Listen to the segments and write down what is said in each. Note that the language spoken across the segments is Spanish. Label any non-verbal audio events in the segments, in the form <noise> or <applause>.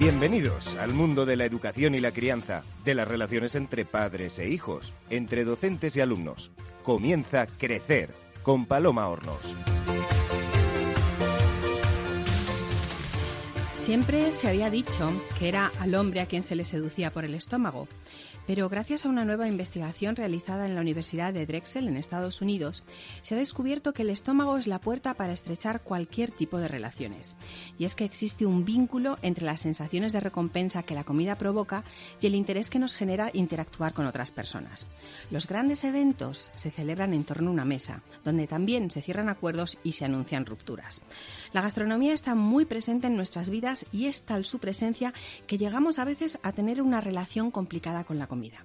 Bienvenidos al mundo de la educación y la crianza, de las relaciones entre padres e hijos, entre docentes y alumnos. Comienza Crecer con Paloma Hornos. Siempre se había dicho que era al hombre a quien se le seducía por el estómago. Pero gracias a una nueva investigación realizada en la Universidad de Drexel en Estados Unidos, se ha descubierto que el estómago es la puerta para estrechar cualquier tipo de relaciones. Y es que existe un vínculo entre las sensaciones de recompensa que la comida provoca y el interés que nos genera interactuar con otras personas. Los grandes eventos se celebran en torno a una mesa, donde también se cierran acuerdos y se anuncian rupturas. La gastronomía está muy presente en nuestras vidas y es tal su presencia que llegamos a veces a tener una relación complicada con la comida.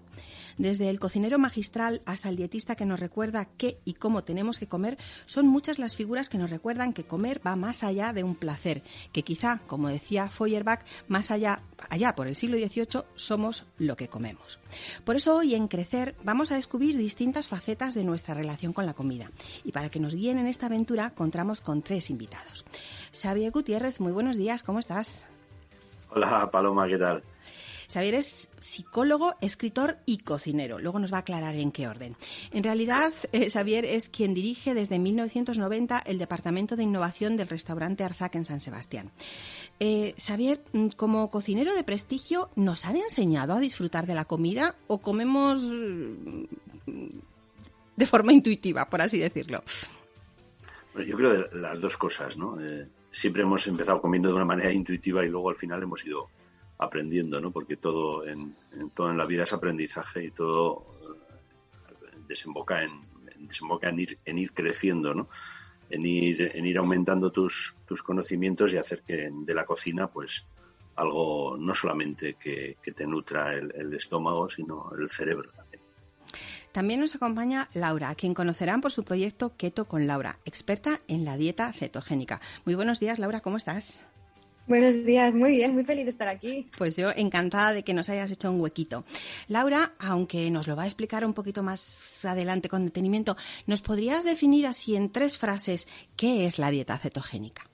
Desde el cocinero magistral hasta el dietista que nos recuerda qué y cómo tenemos que comer, son muchas las figuras que nos recuerdan que comer va más allá de un placer, que quizá, como decía Feuerbach, más allá, allá por el siglo XVIII, somos lo que comemos. Por eso hoy en Crecer vamos a descubrir distintas facetas de nuestra relación con la comida. Y para que nos guíen en esta aventura, contamos con tres invitados. Xavier Gutiérrez, muy buenos días, ¿cómo estás? Hola Paloma, ¿qué tal? Xavier es psicólogo, escritor y cocinero. Luego nos va a aclarar en qué orden. En realidad, eh, Xavier es quien dirige desde 1990 el Departamento de Innovación del restaurante Arzac en San Sebastián. Eh, Xavier, mm, como cocinero de prestigio, ¿nos han enseñado a disfrutar de la comida o comemos mm, de forma intuitiva, por así decirlo? yo creo de las dos cosas, ¿no? Eh, siempre hemos empezado comiendo de una manera intuitiva y luego al final hemos ido aprendiendo, ¿no? Porque todo en, todo en la vida es aprendizaje y todo eh, desemboca en, desemboca en ir, en ir creciendo, ¿no? En ir, en ir aumentando tus, tus conocimientos y hacer que de la cocina, pues, algo no solamente que, te nutra el, el, estómago, sino el cerebro también. Nos acompaña Laura, a quien conocerán por su proyecto Keto con Laura, experta en la dieta cetogénica. Muy buenos días, Laura, ¿cómo estás? Buenos días, muy bien, muy feliz de estar aquí. Pues yo encantada de que nos hayas hecho un huequito. Laura, aunque nos lo va a explicar un poquito más adelante con detenimiento, ¿nos podrías definir así en tres frases qué es la dieta cetogénica?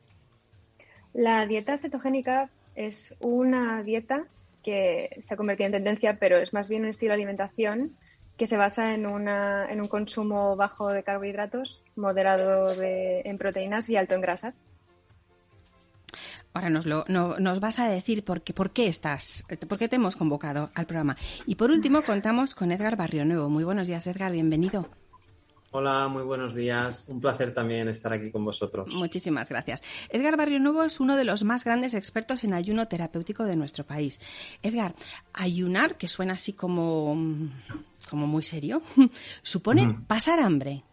La dieta cetogénica es una dieta que se ha convertido en tendencia, pero es más bien un estilo de alimentación que se basa en, una, en un consumo bajo de carbohidratos, moderado en proteínas y alto en grasas. Ahora nos, lo, nos vas a decir por qué, por qué estás, por qué te hemos convocado al programa. Y por último, <laughs> contamos con Edgar Barrio Nuevo. Muy buenos días, Edgar, bienvenido. Hola, muy buenos días. Un placer también estar aquí con vosotros. Muchísimas gracias. Edgar Barrio Nuevo es uno de los más grandes expertos en ayuno terapéutico de nuestro país. Edgar, ayunar, que suena así como, como muy serio, <laughs> supone pasar hambre.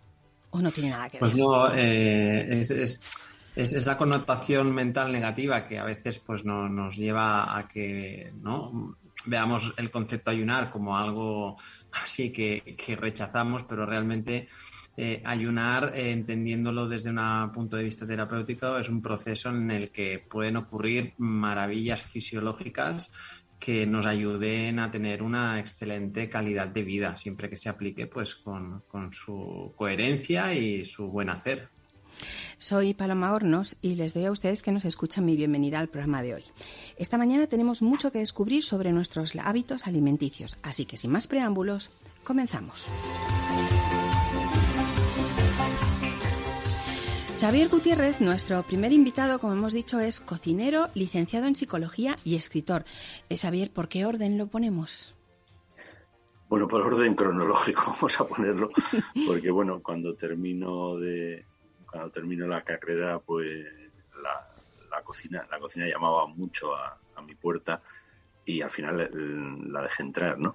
¿O no tiene nada que pues ver? Pues no, eh, es es, la connotación mental negativa que a veces pues no, nos lleva a que no veamos el concepto ayunar como algo <laughs> así que, rechazamos, pero realmente eh, ayunar, eh, entendiéndolo desde un punto de vista terapéutico, es un proceso en el que pueden ocurrir maravillas fisiológicas que nos ayuden a tener una excelente calidad de vida, siempre que se aplique pues con, con su coherencia y su buen hacer. Soy Paloma Hornos y les doy a ustedes que nos escuchan mi bienvenida al programa de hoy. Esta mañana tenemos mucho que descubrir sobre nuestros hábitos alimenticios, así que sin más preámbulos, comenzamos. Xavier Gutiérrez, nuestro primer invitado, como hemos dicho, es cocinero, licenciado en psicología y escritor. Eh, Xavier, ¿por qué orden lo ponemos? Bueno, por orden cronológico <laughs> vamos a ponerlo, porque bueno, cuando termino de, cuando termino la carrera, pues la, cocina, la cocina llamaba mucho a, mi puerta y al final la dejé entrar, ¿no?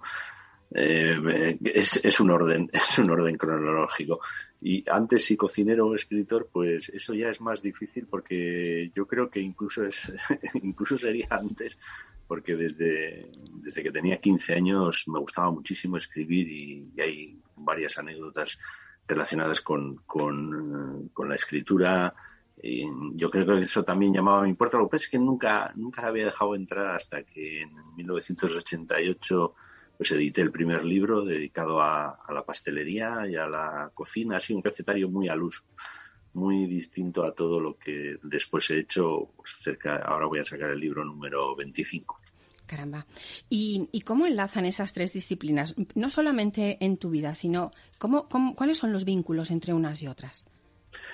Eh, es, un orden, <laughs> es un orden cronológico. Y antes si cocinero o escritor, pues eso ya es más difícil porque yo creo que incluso es, <laughs> incluso sería antes, porque desde, desde que tenía 15 años me gustaba muchísimo escribir y hay varias anécdotas relacionadas con, con, la escritura. Y yo creo que eso también llamaba a mi puerta. Lo que pasa es que nunca, nunca la había dejado entrar hasta que en 1988 pues edité el primer libro dedicado a, la pastelería y a la cocina, así un recetario muy al uso. muy distinto a todo lo que después he hecho. Pues cerca, ahora voy a sacar el libro número 25. Caramba. ¿Y, cómo enlazan esas tres disciplinas? No solamente en tu vida, sino cómo, cuáles son los vínculos entre unas y otras.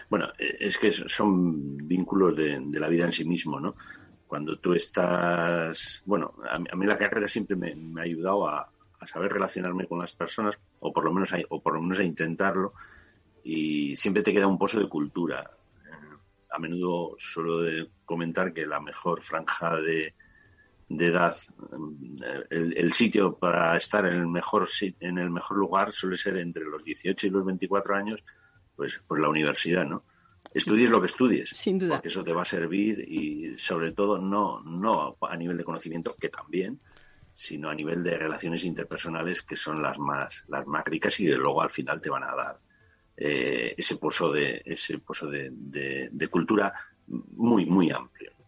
Bueno, es que son vínculos de, la vida en sí mismo, ¿no? Cuando tú estás, bueno, a mí, la carrera siempre me, ha ayudado a, saber relacionarme con las personas, o por lo menos a, o por lo menos a intentarlo, y siempre te queda un pozo de cultura. Eh, a menudo suelo comentar que la mejor franja de, de edad, el, el, sitio para estar en el mejor en el mejor lugar suele ser entre los 18 y los 24 años, pues, pues la universidad, ¿no? Estudies lo que estudies, Sin duda. porque eso te va a servir y sobre todo no, no a nivel de conocimiento, que también, sino a nivel de relaciones interpersonales que son las más, las más ricas y de luego al final te van a dar eh, ese pozo de, ese pozo de, de cultura muy, muy amplio.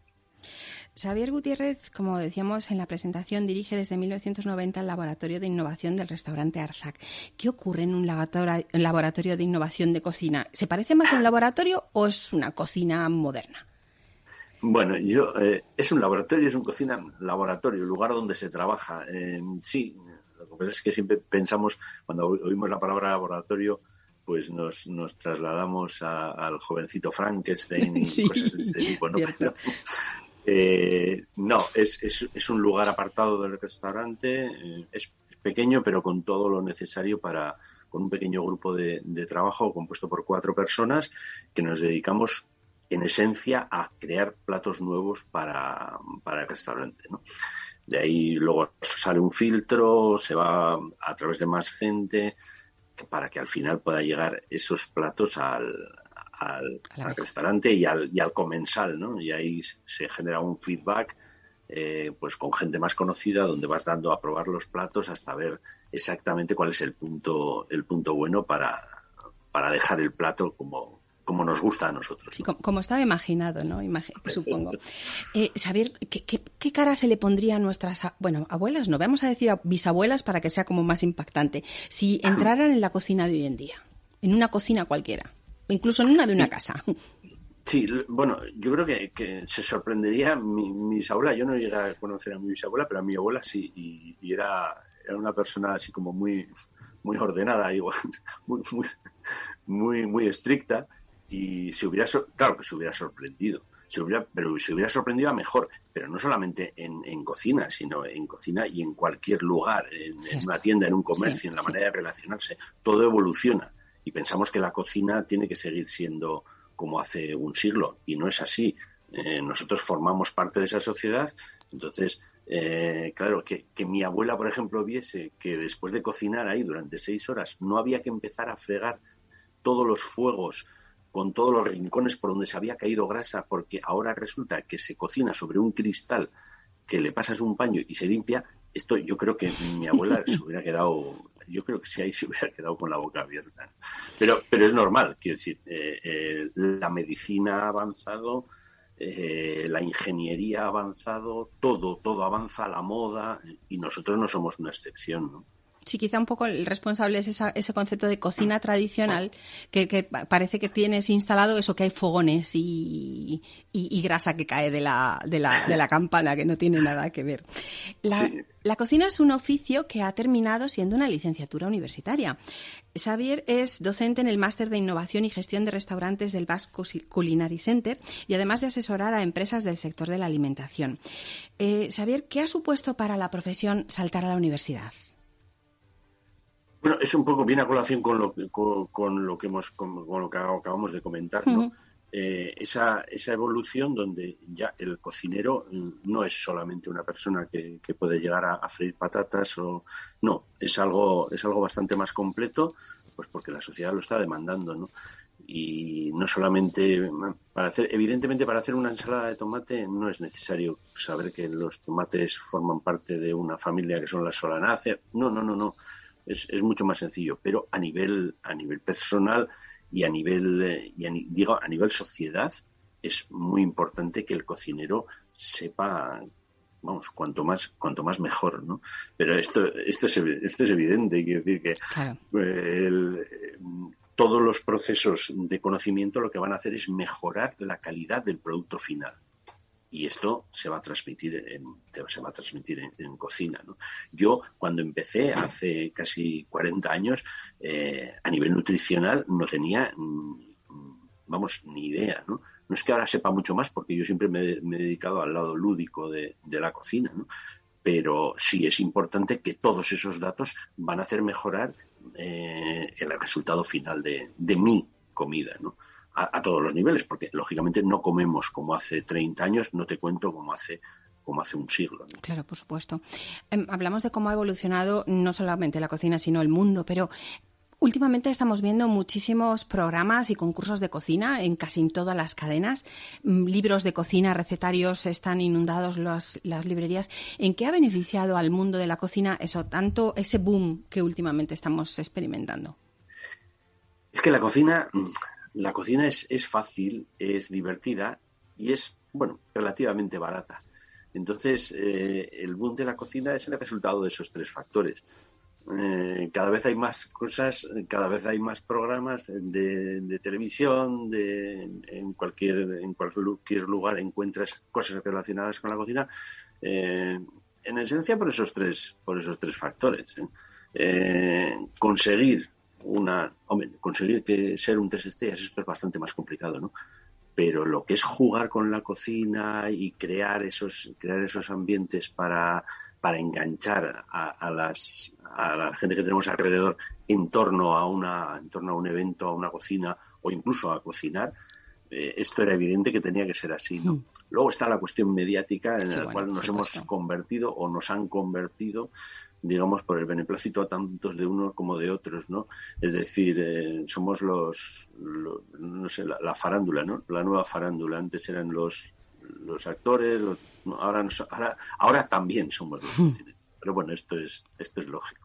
Xavier Gutiérrez, como decíamos en la presentación, dirige desde 1990 el Laboratorio de Innovación del restaurante Arzac. ¿Qué ocurre en un laboratorio de innovación de cocina? ¿Se parece más a un laboratorio o es una cocina moderna? Bueno, yo eh, es un laboratorio, es una cocina laboratorio, lugar donde se trabaja. sí, lo que pasa es que siempre pensamos, cuando oímos la palabra laboratorio, pues nos, nos trasladamos al jovencito Frankenstein y <laughs> cosas de este tipo, ¿no? Eh, no, es, es, un lugar apartado del restaurante, eh, es pequeño, pero con todo lo necesario para, con un pequeño grupo de, trabajo compuesto por cuatro personas que nos dedicamos en esencia a crear platos nuevos para, para el restaurante. De ahí luego sale un filtro, se va a través de más gente para que al final pueda llegar esos platos al, al, restaurante y al, y al comensal, ¿no? Y ahí se genera un feedback eh, pues con gente más conocida donde vas dando a probar los platos hasta ver exactamente cuál es el punto el punto bueno para, para dejar el plato como, como nos gusta a nosotros. Sí, como, estaba imaginado, ¿no? <laughs> supongo. Eh, saber ¿qué, ¿qué, cara se le pondría a nuestras, bueno, abuelas, no, vamos a decir a bisabuelas para que sea como más impactante, si <laughs> entraran en la cocina de hoy en día, en una cocina cualquiera incluso en una de una casa. Sí, bueno, yo creo que, se sorprendería mi, mi, bisabuela. Yo no llegué a conocer a mi bisabuela, pero a mi abuela sí, y, era, era, una persona así como muy, muy ordenada, <laughs> igual, muy, muy, muy, estricta, y se hubiera, claro que se hubiera sorprendido. Se hubiera, pero se hubiera sorprendido a mejor, pero no solamente en, en cocina, sino en cocina y en cualquier lugar, en, una tienda, en un comercio, en la manera de relacionarse. Todo evoluciona y pensamos que la cocina tiene que seguir siendo como hace un siglo y no es así. Eh, nosotros formamos parte de esa sociedad, entonces, eh, claro, que, que, mi abuela, por ejemplo, viese que después de cocinar ahí durante seis horas no había que empezar a fregar todos los fuegos con todos los rincones por donde se había caído grasa, porque ahora resulta que se cocina sobre un cristal que le pasas un paño y se limpia, esto yo creo que mi abuela <laughs> se hubiera quedado yo creo que si ahí se <laughs> hubiera quedado con la boca abierta. Pero, pero es normal, quiero decir, eh, eh, la medicina ha avanzado, eh, la ingeniería ha avanzado, todo, todo avanza, la moda, y nosotros no somos una excepción, ¿no? Sí, quizá un poco el responsable es ese concepto de cocina tradicional que, parece que tienes instalado eso que hay fogones y, grasa que cae de la, de, la, de la, campana, que no tiene nada que ver. La, cocina es un oficio que ha terminado siendo una licenciatura universitaria. Xavier es docente en el Máster de Innovación y Gestión de Restaurantes del Basque Culinary Center y además de asesorar a empresas del sector de la alimentación. Eh, Xavier, ¿qué ha supuesto para la profesión saltar a la universidad? Bueno, es un poco bien a colación con lo, con, con lo que hemos, con, lo que acabamos de comentar, ¿no? Eh, esa, esa evolución donde ya el cocinero no es solamente una persona que, que puede llegar a, freír patatas o no, es algo, es algo bastante más completo, pues porque la sociedad lo está demandando, ¿no? Y no solamente para hacer, evidentemente para hacer una ensalada de tomate no es necesario saber que los tomates forman parte de una familia que son las solanáceas. No, no, no, no es, es mucho más sencillo, pero a nivel, a nivel personal y a nivel, eh, y digo, a nivel sociedad, es muy importante que el cocinero sepa vamos, cuanto más, cuanto más mejor, ¿no? Pero esto, esto es, esto es evidente, quiero decir que todos los procesos de conocimiento lo que van a hacer es mejorar la calidad del producto final y esto se va a transmitir en, se va a transmitir en, cocina. ¿no? Yo, cuando empecé hace casi 40 años, eh, a nivel nutricional no tenía, vamos, ni idea. ¿no? no es que ahora sepa mucho más, porque yo siempre me, he dedicado al lado lúdico de, la cocina, ¿no? pero sí es importante que todos esos datos van a hacer mejorar eh, el resultado final de, de mi comida. ¿no? A, todos los niveles, porque lógicamente no comemos como hace 30 años, no te cuento como hace como hace un siglo. Claro, por supuesto. Em, hablamos de cómo ha evolucionado no solamente la cocina, sino el mundo, pero Últimamente estamos viendo muchísimos programas y concursos de cocina en casi todas las cadenas. Mm, libros de cocina, recetarios, están inundados las librerías. ¿En qué ha beneficiado al mundo de la cocina eso, tanto ese boom que últimamente estamos experimentando? Es que la cocina la cocina es, es fácil, es divertida y es, bueno, relativamente barata. Entonces, eh, el boom de la cocina es el resultado de esos tres factores. Eh, cada vez hay más cosas, cada vez hay más programas de, televisión, de, en, cualquier, en cualquier lugar encuentras cosas relacionadas con la cocina. Eh, en esencia por esos tres, por esos tres factores. conseguir una, hombre, conseguir que ser un tres estrellas esto es bastante más complicado, ¿no? Pero lo que es jugar con la cocina y crear esos, crear esos ambientes para, para enganchar a, las, a la gente que tenemos alrededor en torno a una, en torno a un evento, a una cocina o incluso a cocinar, eh, esto era evidente que tenía que ser así. ¿no? Hmm. Luego está la cuestión mediática en la cual nos hemos convertido o nos han convertido digamos, por el beneplácito a tantos de unos como de otros, ¿no? Es decir, eh, somos los, no sé, la, farándula, ¿no? La nueva farándula. Antes eran los, los actores, ahora, ahora, ahora también somos los <laughs> hmm. Pero bueno, esto es, esto es lógico.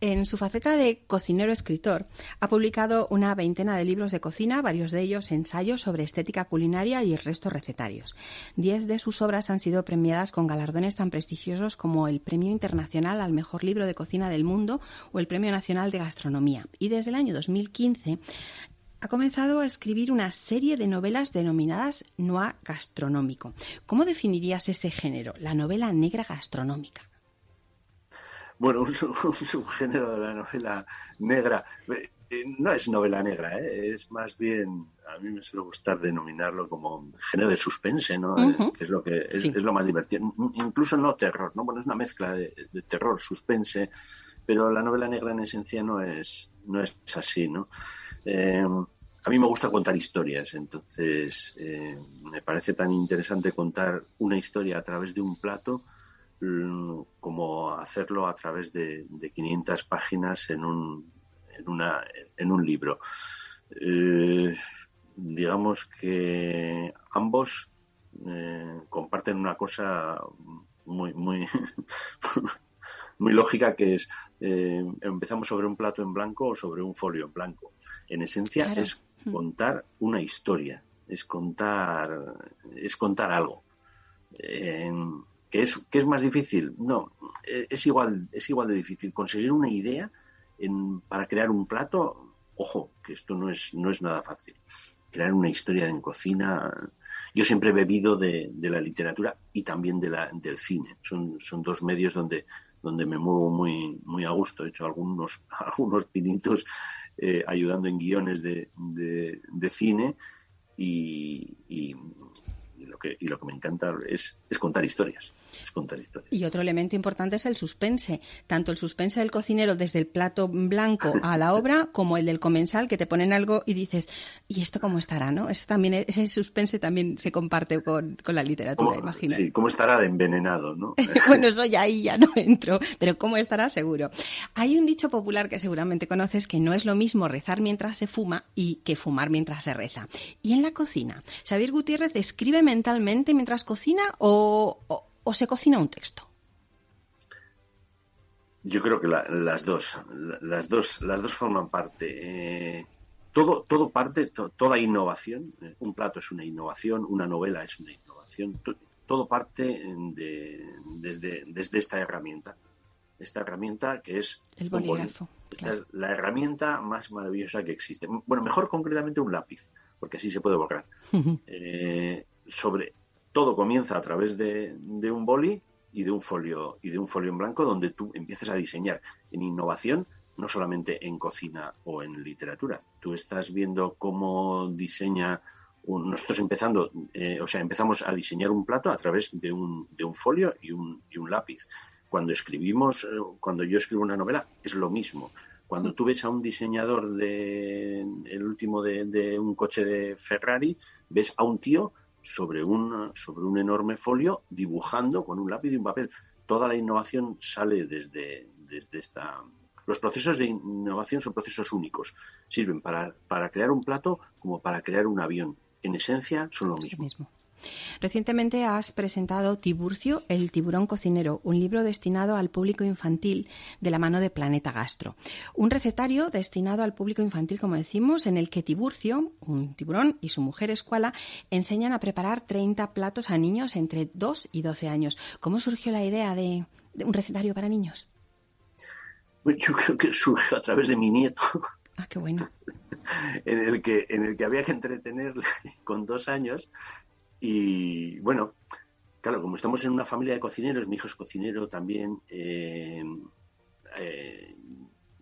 En su faceta de cocinero-escritor, ha publicado una veintena de libros de cocina, varios de ellos ensayos sobre estética culinaria y el resto recetarios. Diez de sus obras han sido premiadas con galardones tan prestigiosos como el Premio Internacional al Mejor Libro de Cocina del Mundo o el Premio Nacional de Gastronomía. Y desde el año 2015 ha comenzado a escribir una serie de novelas denominadas noir gastronómico. ¿Cómo definirías ese género, la novela negra gastronómica? Bueno, <laughs> un, subgénero de la novela negra. Eh, no es novela negra, ¿eh? es más bien, a mí me suele gustar denominarlo como género de suspense, ¿no? Eh, que es lo que es, lo más divertido. Incluso no terror, ¿no? Bueno, es una mezcla de, terror, suspense, pero la novela negra en esencia no es, no es así, ¿no? a mí me gusta contar historias, entonces me parece tan interesante contar una historia a través de un plato como hacerlo a través de, 500 páginas en un, en una, en un libro. Eh, digamos que ambos eh, comparten una cosa muy, muy, <laughs> muy lógica que es eh, empezamos sobre un plato en blanco o sobre un folio en blanco. En esencia es contar una historia, es contar, es contar algo. ¿Que es, que es más difícil? No, e, es igual, es igual de difícil. Conseguir una idea para crear un plato, ojo, que esto no es, no es nada fácil. Crear una historia en cocina. Yo siempre he bebido de, la literatura y también de la, del cine. Son, son dos medios donde, donde me muevo muy, muy a gusto. He hecho algunos, <laughs> algunos pinitos eh, ayudando en guiones de, de, cine y, y, lo que, y lo que me encanta es, es contar historias. Y otro elemento importante es el suspense. Tanto el suspense del cocinero desde el plato blanco a la <laughs> obra, como el del comensal, que te ponen algo y dices, ¿y esto cómo estará? ¿no? también, ese suspense también se comparte con, la literatura, imagino. Sí, ¿cómo estará de envenenado? ¿no? <laughs> bueno, eso ya ahí ya no <laughs> entro, pero ¿cómo estará seguro? Hay un dicho popular que seguramente conoces que no es lo mismo rezar mientras se fuma y que fumar mientras se reza. Y en la cocina, Xavier Gutiérrez escribe mentalmente mientras cocina o o se cocina un texto? Yo creo que las dos, las dos, las dos forman parte. Eh, todo, todo parte, toda innovación. Eh, un plato es una innovación, una novela es una innovación. todo parte desde, desde esta herramienta. Esta herramienta que es el bolígrafo. La herramienta más maravillosa que existe. Bueno, mejor concretamente un lápiz, porque así se puede borrar. Eh, sobre todo comienza a través de, un boli y de un folio y de un folio en blanco donde tú empiezas a diseñar en innovación no solamente en cocina o en literatura tú estás viendo cómo diseña nosotros empezando eh, o sea empezamos a diseñar un plato a través de un, de un folio y un, y un lápiz cuando escribimos, eh, cuando yo escribo una novela, es lo mismo. Cuando tú ves a un diseñador de el último de, un coche de Ferrari, ves a un tío sobre un, sobre un enorme folio dibujando con un lápiz y un papel. Toda la innovación sale desde, desde esta. Los procesos de innovación son procesos únicos. Sirven para, para crear un plato como para crear un avión. En esencia son lo mismo. Recientemente has presentado Tiburcio, el tiburón cocinero, un libro destinado al público infantil de la mano de Planeta Gastro. Un recetario destinado al público infantil, como decimos, en el que Tiburcio, un tiburón, y su mujer escuela enseñan a preparar 30 platos a niños entre 2 y 12 años. ¿Cómo surgió la idea de, un recetario para niños? yo creo que surgió a través de mi nieto. Ah, qué bueno. <laughs> en el que en el que había que entretenerle con dos años y bueno, claro, como estamos en una familia de cocineros, mi hijo es cocinero también, eh, eh,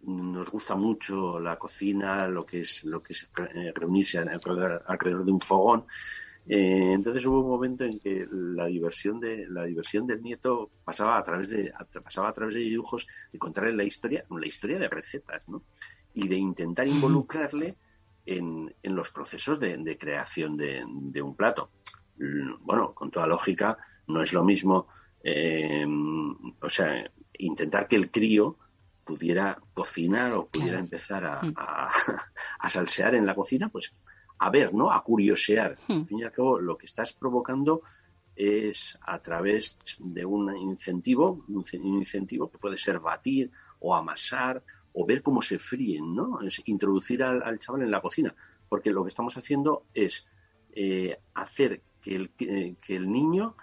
nos gusta mucho la cocina, lo que es, lo que es eh, reunirse alrededor, de un fogón. entonces hubo un momento en que la diversión de la diversión del nieto pasaba a través de pasaba a través de dibujos de contarle la historia, la historia de recetas, ¿no? Y de intentar involucrarle en, en los procesos de, creación de, un plato. Mm, bueno, con toda lógica, no es lo mismo, eh, o sea, intentar que el crío pudiera cocinar o pudiera empezar mm. <laughs> a, salsear en la cocina, pues a ver, ¿no? A curiosear. Mm. Al fin y al cabo, lo que estás provocando es a través de un incentivo, un incentivo que puede ser batir o amasar o ver cómo se fríen, ¿no? Es introducir al, chaval en la cocina, porque lo que estamos haciendo es eh, hacer que el, que el niño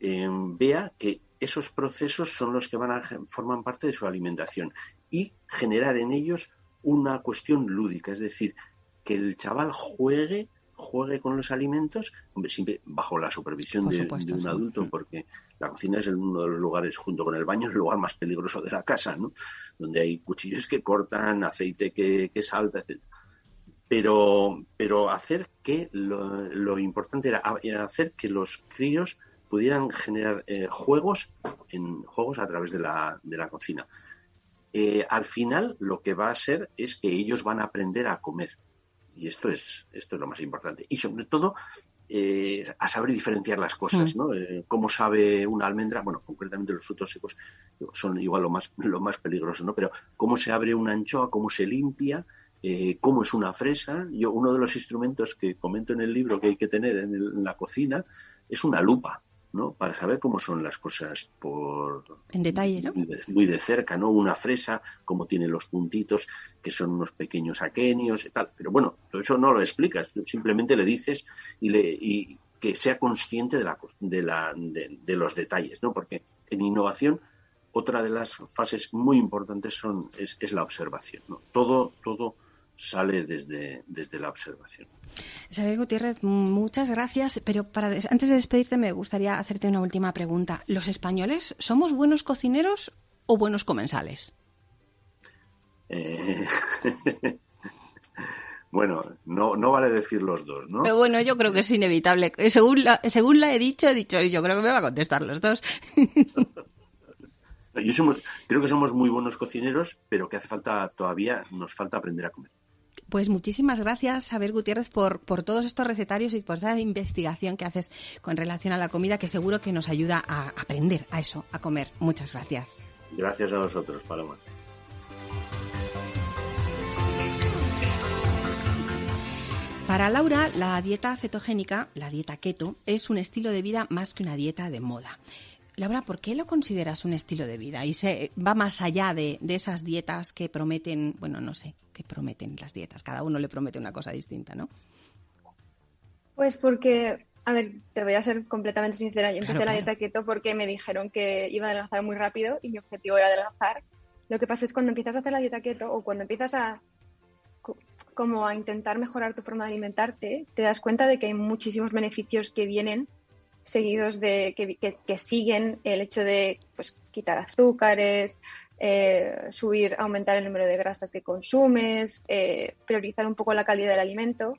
eh, vea que esos procesos son los que van a forman parte de su alimentación y generar en ellos una cuestión lúdica, es decir, que el chaval juegue juegue con los alimentos, siempre bajo la supervisión de, un adulto, mm. porque la cocina es uno de los lugares, junto con el baño, el lugar más peligroso de la casa, ¿no? Donde hay cuchillos que cortan, aceite que, que salta, etc pero, pero hacer que lo, importante era hacer que los críos pudieran generar eh, juegos en juegos a través de la, de la cocina. Eh, al final lo que va a ser es que ellos van a aprender a comer y esto es esto es lo más importante y sobre todo eh, a saber diferenciar las cosas, mm. ¿no? cómo sabe una almendra, bueno, concretamente los frutos secos son igual lo más lo más peligroso, ¿no? Pero cómo se abre una anchoa, cómo se limpia, eh, cómo es una fresa. Yo, uno de los instrumentos que comento en el libro que hay que tener en, la cocina es una lupa, ¿no? Para saber cómo son las cosas por... En detalle, ¿no? Muy de, cerca, ¿no? Una fresa, cómo tiene los puntitos, que son unos pequeños aquenios y tal. Pero bueno, todo eso no lo explicas, simplemente le dices y, le, y que sea consciente de, la, de, la, de, los detalles, ¿no? Porque en innovación otra de las fases muy importantes son es, es la observación, ¿no? Todo, todo sale desde, desde la observación. Isabel Gutiérrez, muchas gracias, pero para antes de despedirte me gustaría hacerte una última pregunta. ¿Los españoles somos buenos cocineros o buenos comensales? Eh, <laughs> bueno, no, no vale decir los dos, ¿no? Pero bueno, yo creo que es inevitable. Según la, según la he dicho, he dicho, yo creo que me va a contestar los dos. <laughs> yo creo que somos muy buenos cocineros, pero que hace falta todavía, nos falta aprender a comer. Pues muchísimas gracias, Abel Gutiérrez, por, por todos estos recetarios y por esa investigación que haces con relación a la comida, que seguro que nos ayuda a aprender a eso, a comer. Muchas gracias. Gracias a vosotros, Paloma. Para Laura, la dieta cetogénica, la dieta keto, es un estilo de vida más que una dieta de moda. Laura, ¿por qué lo consideras un estilo de vida? Y se va más allá de, esas dietas que prometen, bueno, no sé, qué prometen las dietas. Cada uno le promete una cosa distinta, ¿no? Pues porque, a ver, te voy a ser completamente sincera. Yo empecé la dieta keto porque me dijeron que iba a adelgazar muy rápido y mi objetivo era adelgazar. Lo que pasa es cuando empiezas a hacer la dieta keto o cuando empiezas a como a intentar mejorar tu forma de alimentarte, te das cuenta de que hay muchísimos beneficios que vienen seguidos de que, siguen el hecho de pues, quitar azúcares, eh, subir, aumentar el número de grasas que consumes, eh, priorizar un poco la calidad del alimento.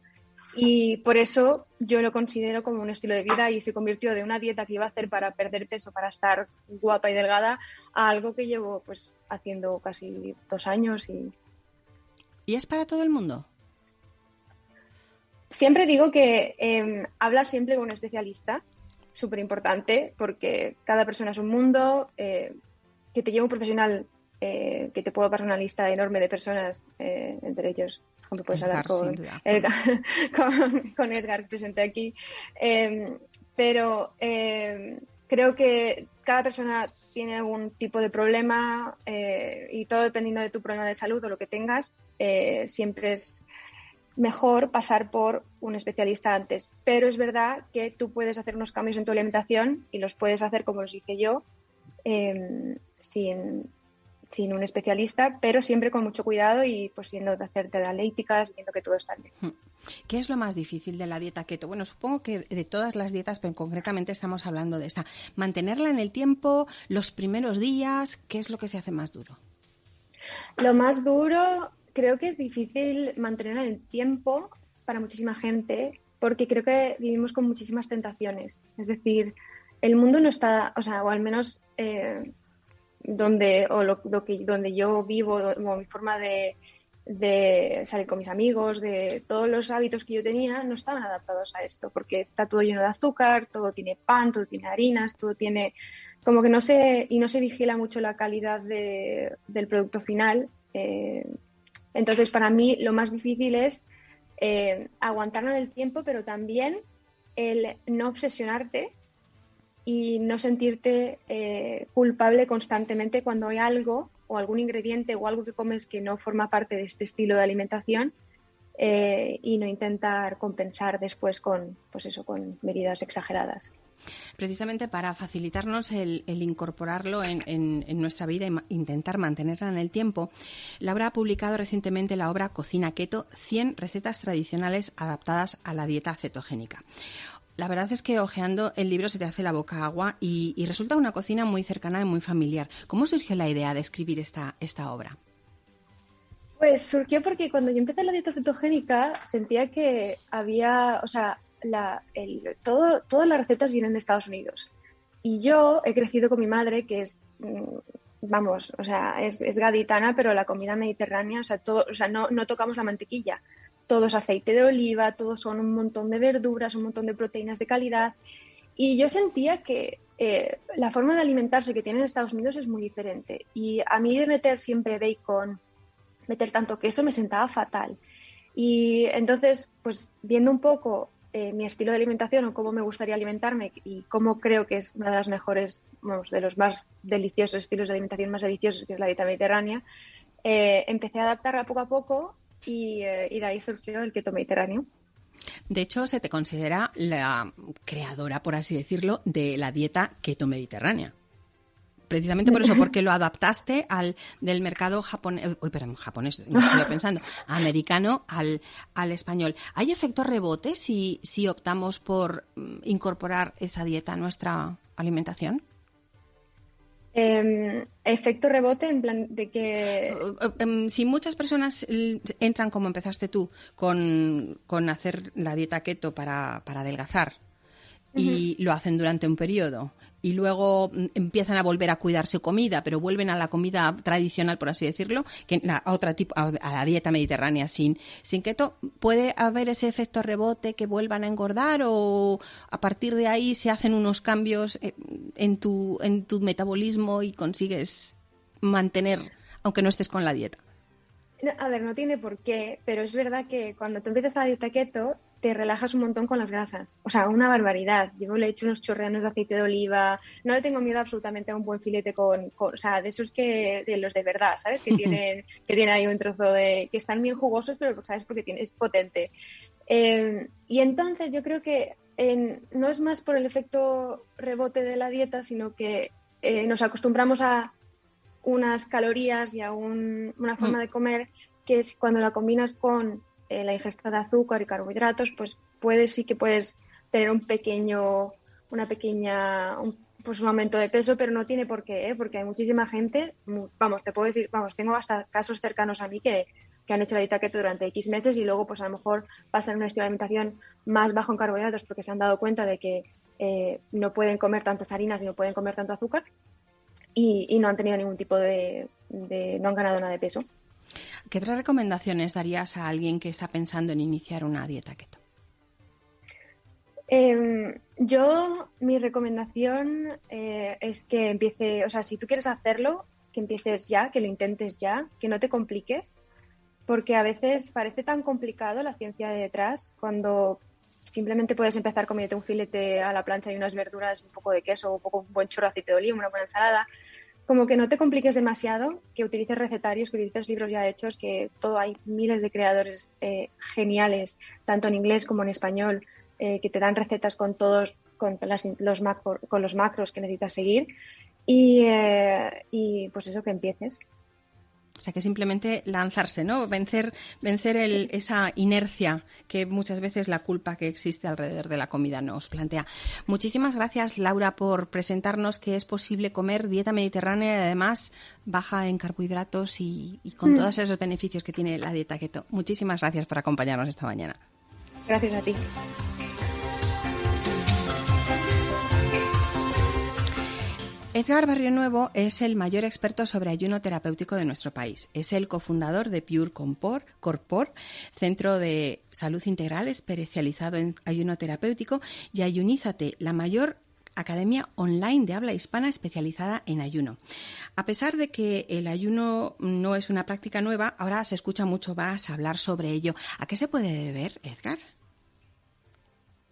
Y por eso yo lo considero como un estilo de vida y se convirtió de una dieta que iba a hacer para perder peso, para estar guapa y delgada, a algo que llevo pues haciendo casi dos años y ¿Y es para todo el mundo? Siempre digo que eh, habla siempre con un especialista, súper importante, porque cada persona es un mundo, eh, que te lleve un profesional, eh, que te puedo pasar una lista enorme de personas, eh, entre ellos, como puedes hablar <laughs> con, Edgar, con, Edgar, presente aquí. pero creo que cada persona tiene algún tipo de problema y todo dependiendo de tu problema de salud o lo que tengas, eh, siempre es mejor pasar por un especialista antes. Pero es verdad que tú puedes hacer unos cambios en tu alimentación y los puedes hacer como los hice yo, em, sin, un especialista, pero siempre con mucho cuidado y pues siendo de hacerte analíticas, viendo que todo está bien. Hmm. ¿Qué es lo más difícil de la dieta keto? Bueno, supongo que de todas las dietas, pero concretamente estamos hablando de esta. Mantenerla en el tiempo, los primeros días, ¿qué es lo que se hace más duro? Lo más duro creo que es difícil mantener el tiempo para muchísima gente porque creo que vivimos con muchísimas tentaciones. Es decir, el mundo no está, o sea, o al menos eh, donde, o lo, que, donde yo vivo, o mi forma de, salir con mis amigos, de todos los hábitos que yo tenía, no estaban adaptados a esto, porque está todo lleno de azúcar, todo tiene pan, todo tiene harinas, todo tiene como que no se y no se vigila mucho la calidad de, del producto final. Eh, entonces, para mí lo más difícil es eh, aguantarlo en el tiempo, pero también el no obsesionarte y no sentirte eh, culpable constantemente cuando hay algo o algún ingrediente o algo que comes que no forma parte de este estilo de alimentación eh, y no intentar compensar después con, pues eso, con medidas exageradas precisamente para facilitarnos el, incorporarlo en, nuestra vida e intentar mantenerla en el tiempo, Laura ha publicado recientemente la obra Cocina Keto, 100 recetas tradicionales adaptadas a la dieta cetogénica. La verdad es que hojeando el libro se te hace la boca agua y, resulta una cocina muy cercana y muy familiar. ¿Cómo surgió la idea de escribir esta, esta obra? Pues surgió porque cuando yo empecé la dieta cetogénica sentía que había, o sea, todo, todas las recetas vienen de Estados Unidos. Y yo he crecido con mi madre, que es, mm, vamos, o sea, es, gaditana, pero la comida mediterránea, o sea, todo, o sea no, no tocamos la mantequilla. Todo es aceite de oliva, todos son un montón de verduras, un montón de proteínas de calidad. Y yo sentía que eh, la forma de alimentarse que tienen en Estados Unidos es muy diferente. Y a mí de meter siempre bacon, meter tanto queso, me sentaba fatal. Y entonces, pues viendo un poco eh, mi estilo de alimentación o cómo me gustaría alimentarme y cómo creo que es una de las mejores, de los más deliciosos estilos de alimentación más deliciosos, que es la dieta mediterránea, eh, empecé a adaptarla poco a poco y, eh, y de ahí surgió el keto mediterráneo. De hecho, se te considera la creadora, por así decirlo, de la dieta keto mediterránea precisamente por eso, porque lo adaptaste al del mercado japonés, uy, perdón, japonés, no estoy pensando, americano al, al español. ¿Hay efecto rebote si, si optamos por mm, incorporar esa dieta a nuestra alimentación? Em, efecto rebote en plan de que... Em, si muchas personas entran como empezaste tú con, con hacer la dieta keto para, para adelgazar y lo hacen durante un periodo. Y luego mm, empiezan a volver a cuidar su comida, pero vuelven a la comida tradicional, por así decirlo, que a otra tipo, a, la dieta mediterránea sin, sin keto, ¿puede haber ese efecto rebote que vuelvan a engordar o a partir de ahí se hacen unos cambios eh, en tu, en tu metabolismo y consigues mantener, aunque no estés con la dieta? a ver, no tiene por qué, pero es verdad que cuando tú empiezas la dieta keto, te relajas un montón con las grasas. O sea, una barbaridad. Yo le he hecho unos chorreanos de aceite de oliva. No le tengo miedo absolutamente a un buen filete con, o sea, de esos que, de los de verdad, ¿sabes? Que <laughs> tienen, que tienen ahí un trozo de, que están bien jugosos, pero sabes porque tiene, es potente. Eh, y entonces yo creo que no es más por el efecto rebote de la dieta, sino que eh, nos acostumbramos a unas calorías y a una forma mm. de comer que es cuando la combinas con eh, la ingesta de azúcar y carbohidratos, pues puedes sí que puedes tener un pequeño, una pequeña, un, pues un aumento de peso, pero no tiene por qué, ¿eh? porque hay muchísima gente, vamos, te puedo decir, vamos, tengo hasta casos cercanos a mí que, que han hecho la dieta keto durante X meses y luego pues a lo mejor pasan un estilo de alimentación más bajo en carbohidratos porque se han dado cuenta de que eh, no pueden comer tantas harinas y no pueden comer tanto azúcar y, no han tenido ningún tipo de, no han ganado nada de peso. ¿Qué otras recomendaciones darías a alguien que está pensando en iniciar una dieta keto? Em, yo, mi recomendación eh, es que empiece, o sea, si tú quieres hacerlo, que empieces ya, que lo intentes ya, que no te compliques, porque a veces parece tan complicado la ciencia de detrás cuando simplemente puedes empezar comiendo un filete a la plancha y unas verduras, un poco de queso, un poco un buen chorro de aceite de oliva, una buena ensalada. Como que no te compliques demasiado, que utilices recetarios, que utilices libros ya hechos, que todo hay miles de creadores eh, geniales, tanto en inglés como en español, eh, que te dan recetas con todos, con, los, con los macros que necesitas seguir. Y, eh, y pues eso, que empieces. O sea, que simplemente lanzarse, ¿no? Vencer, vencer el, esa inercia que muchas veces la culpa que existe alrededor de la comida nos plantea. Muchísimas gracias, Laura, por presentarnos que es posible comer dieta mediterránea y además baja en carbohidratos y, con mm. todos esos beneficios que tiene la dieta keto. Muchísimas gracias por acompañarnos esta mañana. Gracias a ti. Edgar Barrio Nuevo es el mayor experto sobre ayuno terapéutico de nuestro país. Es el cofundador de Pure Corpor, Corpor, centro de salud integral especializado en ayuno terapéutico, y Ayunízate, la mayor academia online de habla hispana especializada en ayuno. A pesar de que el ayuno no es una práctica nueva, ahora se escucha mucho más hablar sobre ello. ¿A qué se puede deber, Edgar?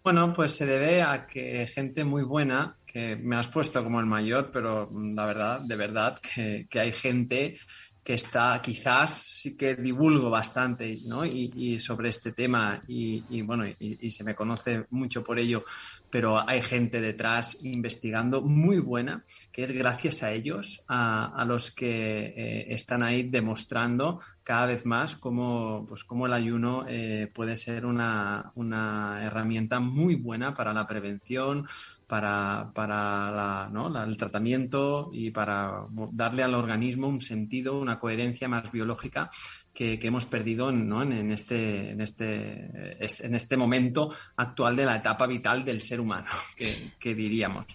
Bueno, pues se debe a que gente muy buena que me has puesto como el mayor, pero la verdad, de verdad, que, que hay gente que está, quizás sí que divulgo bastante ¿no? y, sobre este tema y, bueno, y, se me conoce mucho por ello, pero hay gente detrás investigando muy buena, que es gracias a ellos, a, los que eh, están ahí demostrando cada vez más cómo, pues, cómo el ayuno eh, puede ser una, una herramienta muy buena para la prevención, para, para el tratamiento y para darle al organismo un sentido, una coherencia más biológica que, hemos perdido en, este, en, este, en este momento actual de la etapa vital del ser humano, <laughs> que, diríamos.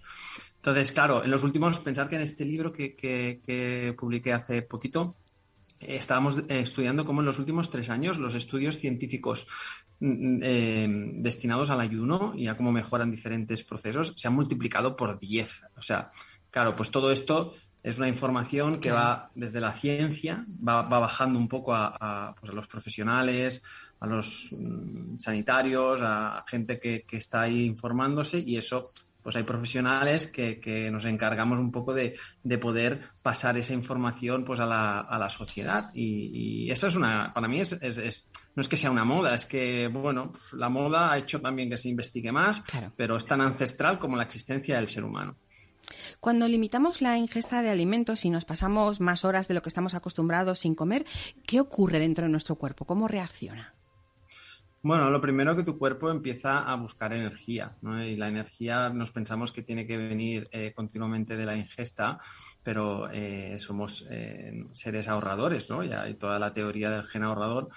Entonces, claro, en los últimos, pensar que en este libro que, que publiqué hace poquito, estábamos estudiando cómo en los últimos tres años los estudios científicos eh, destinados al ayuno y a cómo mejoran diferentes procesos se han multiplicado por 10. O sea, claro, pues todo esto es una información que va desde la ciencia, va, bajando un poco a, pues a, los profesionales, a los mm, sanitarios, a gente que, que está ahí informándose y eso pues hay profesionales que, nos encargamos un poco de, poder pasar esa información pues a la, a la sociedad. Y, eso es una, para mí es, no es que sea una moda, es que, bueno, la moda ha hecho también que se investigue más, pero es tan ancestral como la existencia del ser humano. Cuando limitamos la ingesta de alimentos y nos pasamos más horas de lo que estamos acostumbrados sin comer, ¿qué ocurre dentro de nuestro cuerpo? ¿Cómo reacciona? Bueno, lo primero que tu cuerpo empieza a buscar energía, ¿no? Y la energía nos pensamos que tiene que venir eh, continuamente de la ingesta, pero eh, somos eh, seres ahorradores, ¿no? Ya hay toda la teoría del gen ahorrador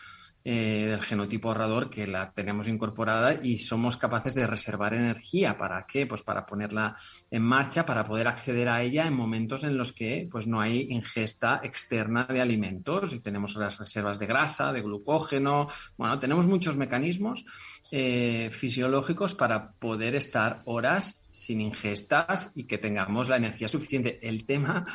eh, del genotipo ahorrador que la tenemos incorporada y somos capaces de reservar energía. ¿Para qué? Pues para ponerla en marcha, para poder acceder a ella en momentos en los que pues, no hay ingesta externa de alimentos y tenemos las reservas de grasa, de glucógeno. Bueno, tenemos muchos mecanismos eh, fisiológicos para poder estar horas sin ingestas y que tengamos la energía suficiente. El tema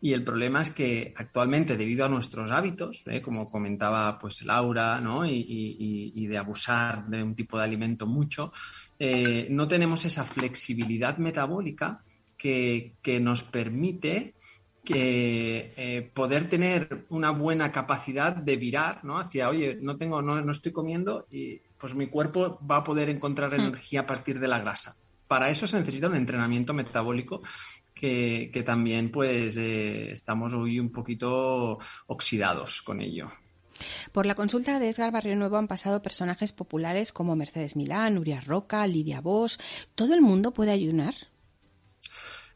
y el problema es que actualmente, debido a nuestros hábitos, ¿eh? como comentaba pues Laura, ¿no? y, de abusar de un tipo de alimento mucho, eh, no tenemos esa flexibilidad metabólica que, nos permite que eh, poder tener una buena capacidad de virar ¿no? hacia, oye, no tengo, no, no estoy comiendo y pues mi cuerpo va a poder encontrar mm. energía a partir de la grasa. Para eso se necesita un entrenamiento metabólico que, también pues eh, estamos hoy un poquito oxidados con ello. Por la consulta de Edgar Barrio Nuevo han pasado personajes populares como Mercedes Milán, Nuria Roca, Lidia Bosch. ¿Todo el mundo puede ayunar?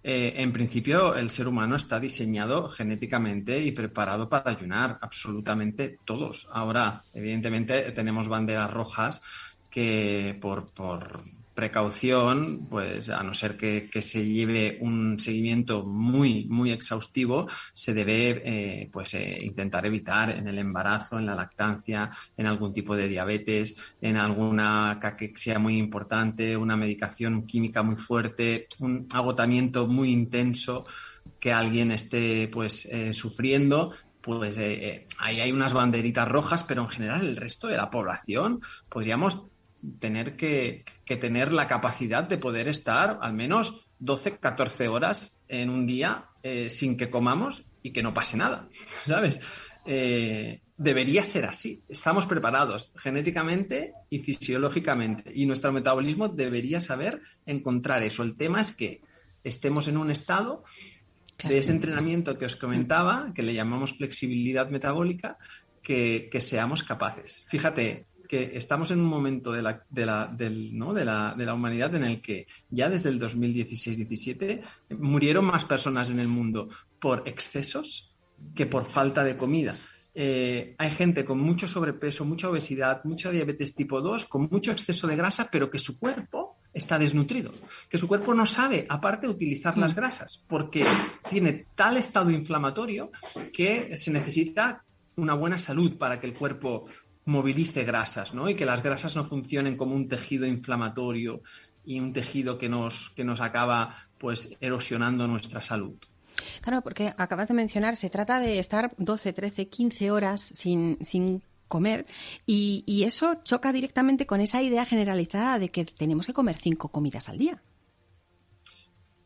Eh, en principio, el ser humano está diseñado genéticamente y preparado para ayunar, absolutamente todos. Ahora, evidentemente, tenemos banderas rojas que por, por precaución, pues a no ser que, se lleve un seguimiento muy, muy exhaustivo, se debe eh, pues, eh, intentar evitar en el embarazo, en la lactancia, en algún tipo de diabetes, en alguna caquexia muy importante, una medicación química muy fuerte, un agotamiento muy intenso que alguien esté pues eh, sufriendo pues ahí hay unas banderitas rojas, pero en general el resto de la población podríamos tener que, tener la capacidad de poder estar al menos 12, 14 horas en un día eh, sin que comamos y que no pase nada, <laughs> ¿sabes? Eh, debería ser así. Estamos preparados genéticamente y fisiológicamente y nuestro metabolismo debería saber encontrar eso. El tema es que estemos en un estado de ese entrenamiento que os comentaba, que le llamamos flexibilidad metabólica, que, que seamos capaces. Fíjate, que estamos en un momento de la, de la, del, ¿no? de la, de la humanidad en el que ya desde el 2016-17 murieron más personas en el mundo por excesos que por falta de comida. Eh, hay gente con mucho sobrepeso, mucha obesidad, mucha diabetes tipo 2, con mucho exceso de grasa, pero que su cuerpo está desnutrido, que su cuerpo no sabe, aparte, utilizar las mm. grasas, porque tiene tal estado inflamatorio que se necesita una buena salud para que el cuerpo movilice grasas, ¿no? Y que las grasas no funcionen como un tejido inflamatorio y un tejido que nos, que nos acaba pues erosionando nuestra salud. Claro, porque acabas de mencionar, se trata de estar 12, 13, 15 horas sin, sin comer y, y, eso choca directamente con esa idea generalizada de que tenemos que comer cinco comidas al día.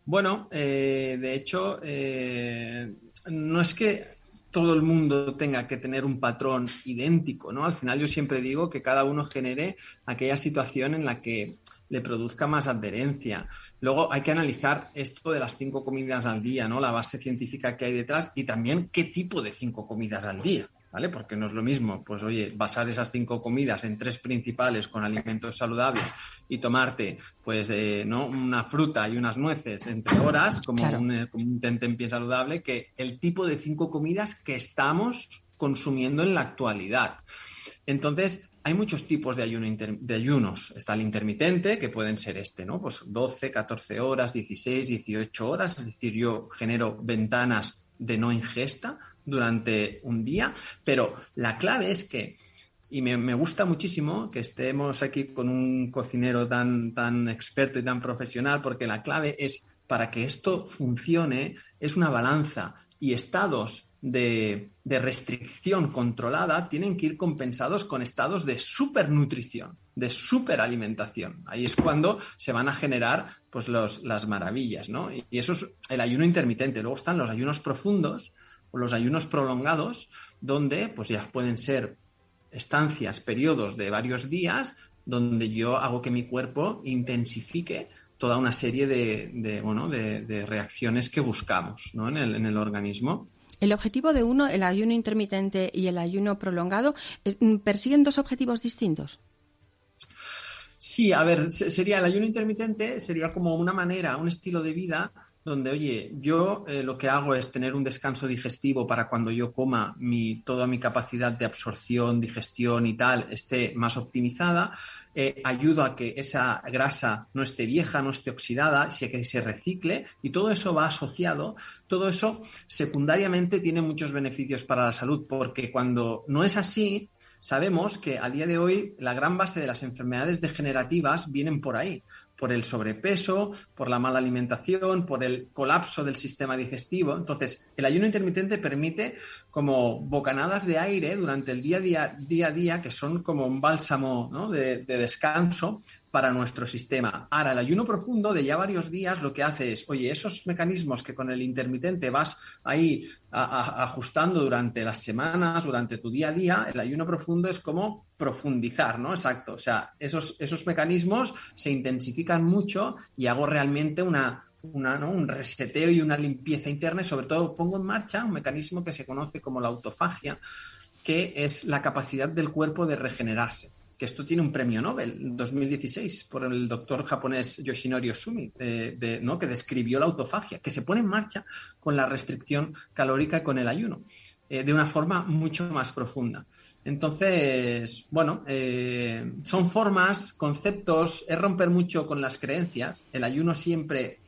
Bueno, eh, de hecho, eh, no es que todo el mundo tenga que tener un patrón idéntico, ¿no? Al final yo siempre digo que cada uno genere aquella situación en la que le produzca más adherencia. Luego hay que analizar esto de las cinco comidas al día, ¿no? La base científica que hay detrás y también qué tipo de cinco comidas al día. ¿Vale? Porque no es lo mismo, pues oye, basar esas cinco comidas en tres principales con alimentos saludables y tomarte, pues, eh, ¿no? Una fruta y unas nueces entre horas, como, un, eh, como un tentempié saludable, que el tipo de cinco comidas que estamos consumiendo en la actualidad. Entonces, hay muchos tipos de, ayuno de ayunos. Está el intermitente, que pueden ser este, ¿no? Pues 12, 14 horas, 16, 18 horas. Es decir, yo genero ventanas de no ingesta durante un día, pero la clave es que, y me, gusta muchísimo que estemos aquí con un cocinero tan, tan experto y tan profesional, porque la clave es, para que esto funcione, es una balanza y estados de, de, restricción controlada tienen que ir compensados con estados de supernutrición, de superalimentación. Ahí es cuando se van a generar pues, los, las maravillas, ¿no? Y eso es el ayuno intermitente. Luego están los ayunos profundos, o los ayunos prolongados, donde pues ya pueden ser estancias, periodos de varios días, donde yo hago que mi cuerpo intensifique toda una serie de, bueno, de, reacciones que buscamos en, el, en el organismo. El objetivo de uno, el ayuno intermitente y el ayuno prolongado, mm, persiguen dos objetivos distintos. Sí, a ver, sería el ayuno intermitente, sería como una manera, un estilo de vida donde, oye, yo eh, lo que hago es tener un descanso digestivo para cuando yo coma, mi, toda mi capacidad de absorción, digestión y tal esté más optimizada, eh, ayudo a que esa grasa no esté vieja, no esté oxidada, que se recicle y todo eso va asociado, todo eso secundariamente tiene muchos beneficios para la salud, porque cuando no es así, sabemos que a día de hoy la gran base de las enfermedades degenerativas vienen por ahí por el sobrepeso, por la mala alimentación, por el colapso del sistema digestivo. Entonces, el ayuno intermitente permite como bocanadas de aire durante el día a día, día, a día que son como un bálsamo de, de descanso para nuestro sistema. Ahora, el ayuno profundo de ya varios días lo que hace es, oye, esos mecanismos que con el intermitente vas ahí ajustando durante las semanas, durante tu día a día, el ayuno profundo es como profundizar, ¿no? Exacto. O sea, esos, esos mecanismos se intensifican mucho y hago realmente una, un reseteo y una limpieza interna y sobre todo pongo en marcha un mecanismo que se conoce como la autofagia, que es la capacidad del cuerpo de regenerarse. Que esto tiene un premio Nobel en 2016 por el doctor japonés Yoshinori Osumi, ¿no? que describió la autofagia, que se pone en marcha con la restricción calórica y con el ayuno. Eh, de una forma mucho más profunda. Entonces, bueno, eh, son formas, conceptos, es romper mucho con las creencias. El ayuno siempre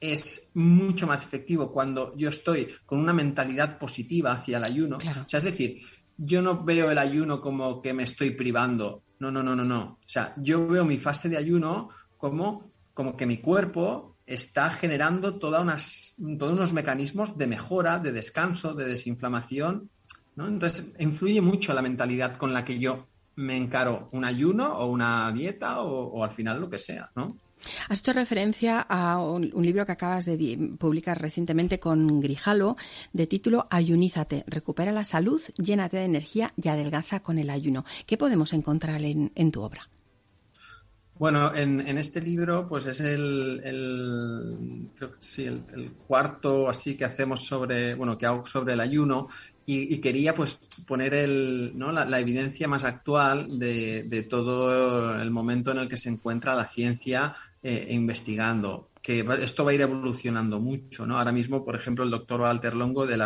es mucho más efectivo cuando yo estoy con una mentalidad positiva hacia el ayuno. O sea, es decir, yo no veo el ayuno como que me estoy privando. No, no, no, no, no. O sea, yo veo mi fase de ayuno como, como que mi cuerpo está generando toda unas, todos unos mecanismos de mejora, de descanso, de desinflamación. ¿no? Entonces, influye mucho la mentalidad con la que yo me encaro un ayuno o una dieta o, al final lo que sea, ¿no? Has hecho referencia a un, libro que acabas de publicar recientemente con Grijalo, de título Ayunízate, recupera la salud, llénate de energía y adelgaza con el ayuno. ¿Qué podemos encontrar en tu obra? Bueno, en, este libro, pues es el, sí, el, cuarto así que hacemos sobre, bueno, que hago sobre el ayuno y, quería pues poner el, ¿no? la, evidencia más actual de, todo el momento en el que se encuentra la ciencia eh, investigando que esto va a ir evolucionando mucho, ¿no? Ahora mismo, por ejemplo, el doctor Walter Longo de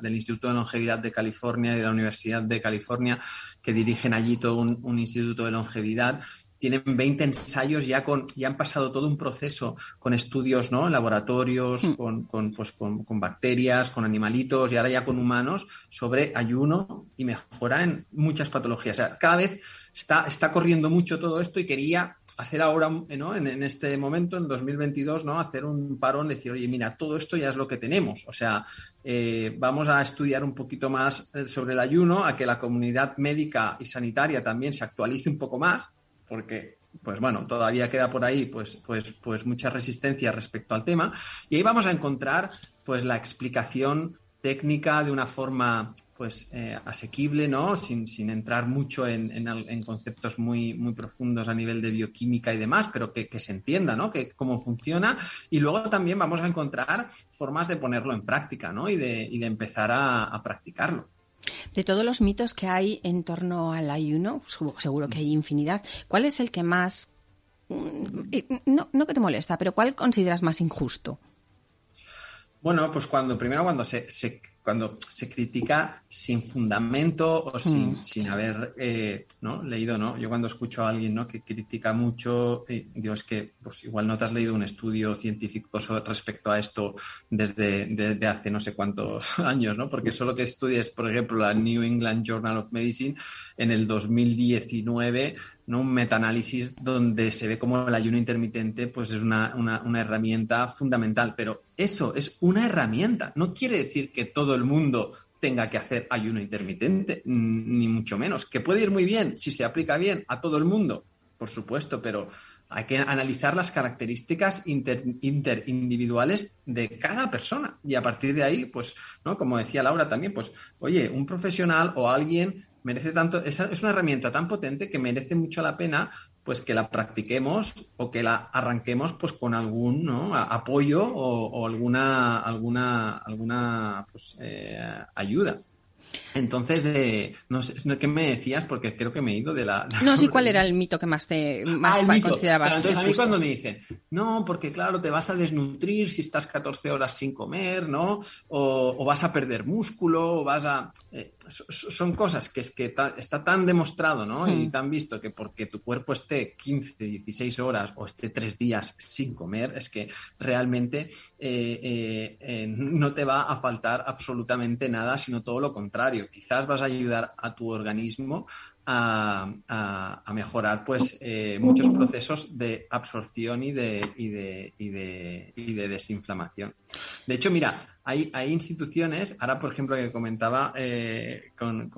del Instituto de Longevidad de California y de la Universidad de California, que dirigen allí todo un instituto de longevidad, tienen 20 ensayos, ya, con, ya han pasado todo un proceso con estudios ¿no? en laboratorios, mm. con, pues, con, con, bacterias, con animalitos y ahora ya con humanos sobre ayuno y mejora en muchas patologías. O sea, cada vez está, está corriendo mucho todo esto y quería hacer ahora, ¿no? en, este momento, en 2022, ¿no? hacer un parón, decir, oye, mira, todo esto ya es lo que tenemos. O sea, eh, vamos a estudiar un poquito más eh, sobre el ayuno, a que la comunidad médica y sanitaria también se actualice un poco más porque pues bueno, todavía queda por ahí pues, pues, pues mucha resistencia respecto al tema. Y ahí vamos a encontrar pues la explicación técnica de una forma pues eh, asequible, ¿no? Sin, entrar mucho en, conceptos muy, muy profundos a nivel de bioquímica y demás, pero que, se entienda, ¿no? Que cómo funciona. Y luego también vamos a encontrar formas de ponerlo en práctica, ¿no? Y de, y de empezar a practicarlo. De todos los mitos que hay en torno al ayuno, seguro que hay infinidad, ¿cuál es el que más, mm, no, no que te molesta, pero cuál consideras más injusto? Bueno, pues cuando, primero cuando se, se cuando se critica sin fundamento o sin, mm. sin haber eh, ¿no? leído, ¿no? Yo cuando escucho a alguien ¿no? que critica mucho, eh, digo, es que pues igual no te has leído un estudio científico respecto a esto desde, hace no sé cuántos <laughs> años, ¿no? Porque solo que estudies, por ejemplo, la New England Journal of Medicine en el 2019 ¿no? un metaanálisis donde se ve como el ayuno intermitente pues es una, herramienta fundamental. Pero eso es una herramienta. No quiere decir que todo el mundo tenga que hacer ayuno intermitente, ni mucho menos. Que puede ir muy bien si se aplica bien a todo el mundo, por supuesto, pero hay que analizar las características interindividuales de cada persona. Y a partir de ahí, pues, ¿no? Como decía Laura también, pues, oye, un profesional o alguien merece tanto, es, es una herramienta tan potente que merece mucho la pena pues que la practiquemos o que la arranquemos pues con algún apoyo o, alguna alguna alguna pues, eh, ayuda. Entonces, eh, no sé, ¿qué me decías? Porque creo que me he ido de la... <laughs> No, sí, ¿cuál era el mito que más te más ah, considerabas? entonces, a mí cuando me dicen, no, porque claro, te vas a desnutrir si estás 14 horas sin comer, ¿no? O, vas a perder músculo, o vas a... Eh, son cosas que es que está tan demostrado, ¿no? Y hmm. tan visto que porque tu cuerpo esté 15, 16 horas o esté tres días sin comer, es que realmente eh, no te va a faltar absolutamente nada, sino todo lo contrario quizás vas a ayudar a tu organismo a, mejorar pues eh, muchos procesos de absorción y de, y de, y de, desinflamación. De hecho, mira, hay, hay, instituciones, ahora por ejemplo que comentaba eh, con,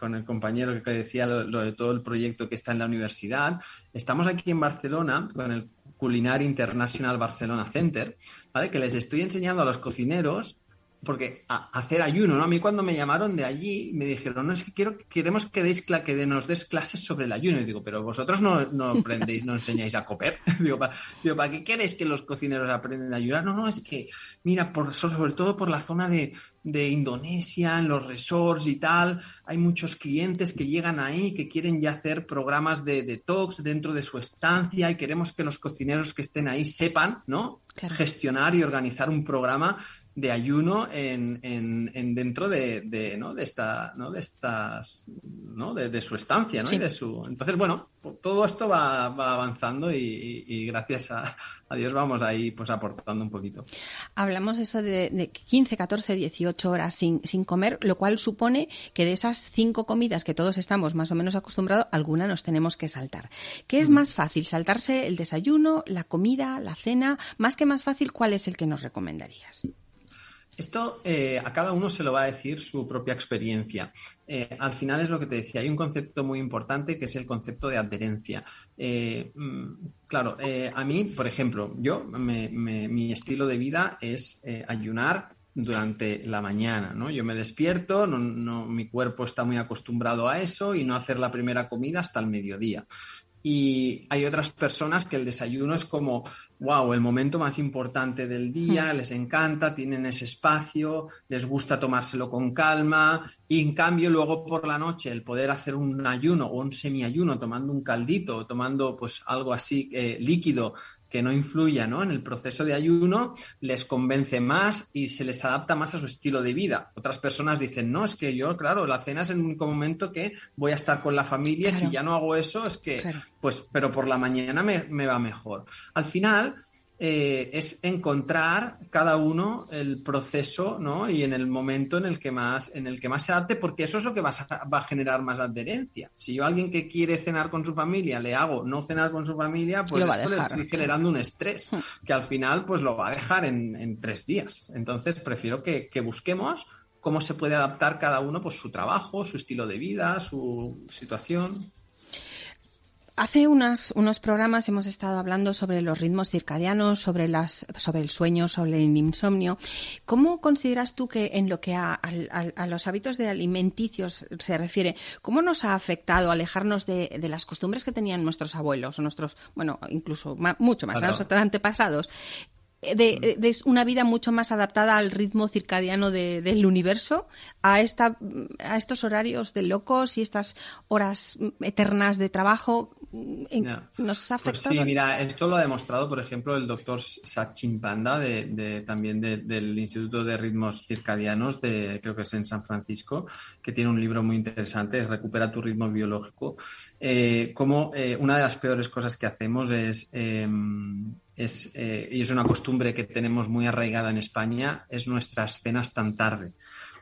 el compañero que decía lo, de todo el proyecto que está en la universidad, estamos aquí en Barcelona con el Culinary International Barcelona Center, ¿vale? que les estoy enseñando a los cocineros porque hacer ayuno, ¿no? A mí cuando me llamaron de allí me dijeron, no, es que quiero, queremos que, deis, que nos des clases sobre el ayuno. Y digo, pero vosotros no, no aprendéis, no enseñáis a comer. <laughs> digo, ¿para, qué queréis que los cocineros aprenden a ayunar? No, no, es que, mira, por, sobre todo por la zona de, de Indonesia, en los resorts y tal, hay muchos clientes que llegan ahí que quieren ya hacer programas de detox dentro de su estancia y queremos que los cocineros que estén ahí sepan, ¿no? Gestionar y organizar un programa de ayuno en, en, dentro de, ¿no? de esta ¿no? de estas ¿no? de, su estancia ¿no? y de su entonces bueno todo esto va, avanzando y, gracias a, Dios vamos ahí pues aportando un poquito hablamos eso de, 15 14 18 horas sin, sin comer lo cual supone que de esas cinco comidas que todos estamos más o menos acostumbrados alguna nos tenemos que saltar ¿qué es mm. más fácil saltarse el desayuno la comida la cena más que más fácil cuál es el que nos recomendarías esto eh, a cada uno se lo va a decir su propia experiencia. Eh, al final es lo que te decía, hay un concepto muy importante que es el concepto de adherencia. Eh, mm, claro, a mí, por ejemplo, yo, mi estilo de vida es ayunar durante la mañana, ¿no? Yo me despierto, no, mi cuerpo está muy acostumbrado a eso y no hacer la primera comida hasta el mediodía. Y hay otras personas que el desayuno es como wow, el momento más importante del día, hmm. les encanta, tienen ese espacio, les gusta tomárselo con calma y en cambio luego por la noche el poder hacer un ayuno o un semiayuno tomando un caldito tomando pues algo así eh, líquido que no influya ¿no? en el proceso de ayuno, les convence más y se les adapta más a su estilo de vida. Otras personas dicen, no, es que yo, claro, la cena es el único momento que voy a estar con la familia, si ya no hago eso, es que, pues, pero por la mañana me, me va mejor. Al final, eh, es encontrar cada uno el proceso ¿no? y en el momento en el que más en el que más se adapte porque eso es lo que va a, va a, generar más adherencia si yo a alguien que quiere cenar con su familia le hago no cenar con su familia pues esto le estoy generando un estrés hmm. que al final pues lo va a dejar en, tres días entonces prefiero que, que busquemos cómo se puede adaptar cada uno pues su trabajo su estilo de vida su situación Hace unos programas hemos estado hablando sobre los ritmos circadianos, sobre, las, sobre el sueño, sobre el insomnio. ¿Cómo consideras tú que en lo que a, los hábitos de alimenticios se refiere, cómo nos ha afectado alejarnos de, las costumbres que tenían nuestros abuelos o nuestros, bueno, incluso mucho más, nuestros antepasados? De, una vida mucho más adaptada al ritmo circadiano del universo, a, esta, a estos horarios de locos y estas horas eternas de trabajo. ¿Nos ha pues afectado? sí, mira, esto lo ha demostrado, por ejemplo, el doctor Sachin Panda, de, también del Instituto de Ritmos Circadianos, de, creo que es en San Francisco, que tiene un libro muy interesante, es Recupera tu ritmo biológico. Eh, como eh, una de las peores cosas que hacemos es em, es, eh, y es una costumbre que tenemos muy arraigada en España, es nuestras cenas tan tarde.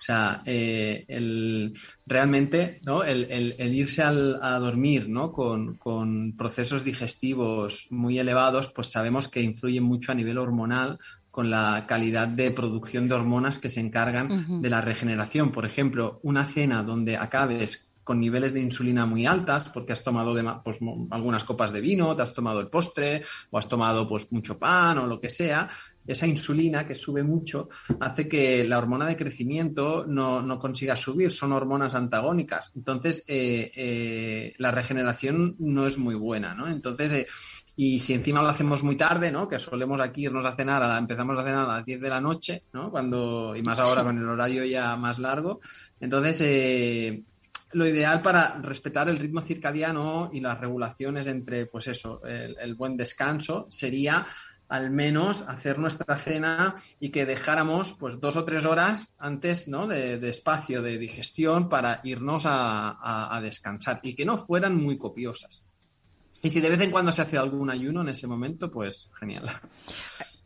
O sea, eh, el, realmente ¿no? el, irse a dormir ¿no? Con, procesos digestivos muy elevados, pues sabemos que influye mucho a nivel hormonal con la calidad de producción de hormonas que se encargan de la regeneración. Por ejemplo, una cena donde acabes con niveles de insulina muy altas porque has tomado pues, algunas copas de vino, te has tomado el postre o has tomado pues, mucho pan o lo que sea, esa insulina que sube mucho hace que la hormona de crecimiento no, consiga subir, son hormonas antagónicas. Entonces, eh, eh, la regeneración no es muy buena, ¿no? Entonces, eh, y si encima lo hacemos muy tarde, ¿no? Que solemos aquí irnos a cenar, a empezamos a cenar a las 10 de la noche, ¿no? Cuando, y más ahora con el horario ya más largo. Entonces, lo ideal para respetar el ritmo circadiano y las regulaciones entre, pues eso, el, buen descanso sería al menos hacer nuestra cena y que dejáramos pues dos o tres horas antes ¿no? de, espacio de digestión para irnos a, descansar y que no fueran muy copiosas. Y si de vez en cuando se hace algún ayuno en ese momento, pues genial.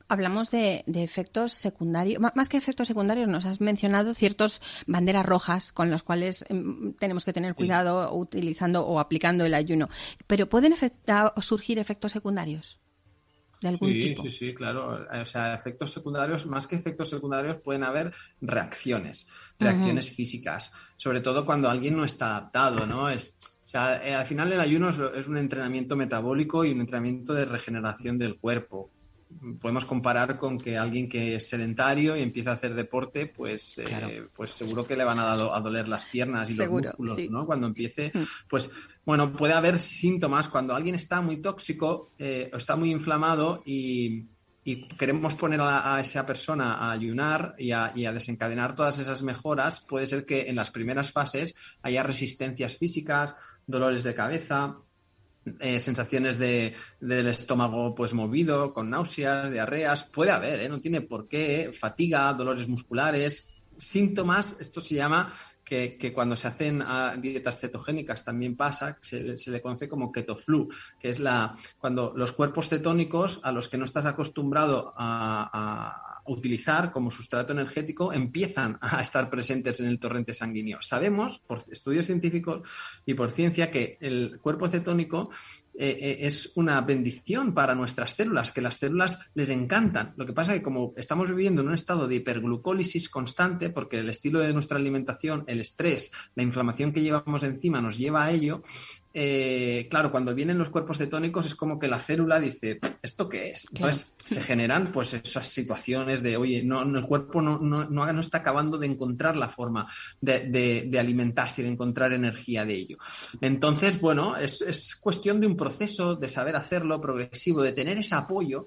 Hablamos de, efectos secundarios, más que efectos secundarios, nos has mencionado ciertos banderas rojas con las cuales em, tenemos que tener cuidado utilizando o aplicando el ayuno. Pero ¿pueden surgir efectos secundarios? De algún sí, tipo? sí, sí, claro. O sea, efectos secundarios, más que efectos secundarios, pueden haber reacciones, reacciones físicas, sobre todo cuando alguien no está adaptado, ¿no? Es, o sea, eh, al final el ayuno es, un entrenamiento metabólico y un entrenamiento de regeneración del cuerpo podemos comparar con que alguien que es sedentario y empieza a hacer deporte, pues, eh, pues seguro que le van a, a, doler las piernas y los músculos, ¿no? Cuando empiece, mm. pues bueno, puede haber síntomas cuando alguien está muy tóxico eh, o está muy inflamado y, queremos poner a, esa persona a ayunar y a, desencadenar todas esas mejoras, puede ser que en las primeras fases haya resistencias físicas, dolores de cabeza, eh, sensaciones de, del estómago pues movido, con náuseas, diarreas, puede haber, ¿eh? no tiene por qué, fatiga, dolores musculares, síntomas, esto se llama que, cuando se hacen ah, dietas cetogénicas también pasa, se, se, le conoce como ketoflu, que es la cuando los cuerpos cetónicos a los que no estás acostumbrado a, utilizar como sustrato energético empiezan a estar presentes en el torrente sanguíneo. Sabemos, por estudios científicos y por ciencia, que el cuerpo cetónico eh, eh, es una bendición para nuestras células, que las células les encantan. Lo que pasa es que como estamos viviendo en un estado de hiperglucólisis constante, porque el estilo de nuestra alimentación, el estrés, la inflamación que llevamos encima nos lleva a ello, eh, claro, cuando vienen los cuerpos cetónicos es como que la célula dice, ¿esto qué es? Entonces se generan pues esas situaciones de, oye, no, el cuerpo no, no, no, está acabando de encontrar la forma de, alimentarse y de encontrar energía de ello. Entonces, bueno, es, es cuestión de un proceso, de saber hacerlo progresivo, de tener ese apoyo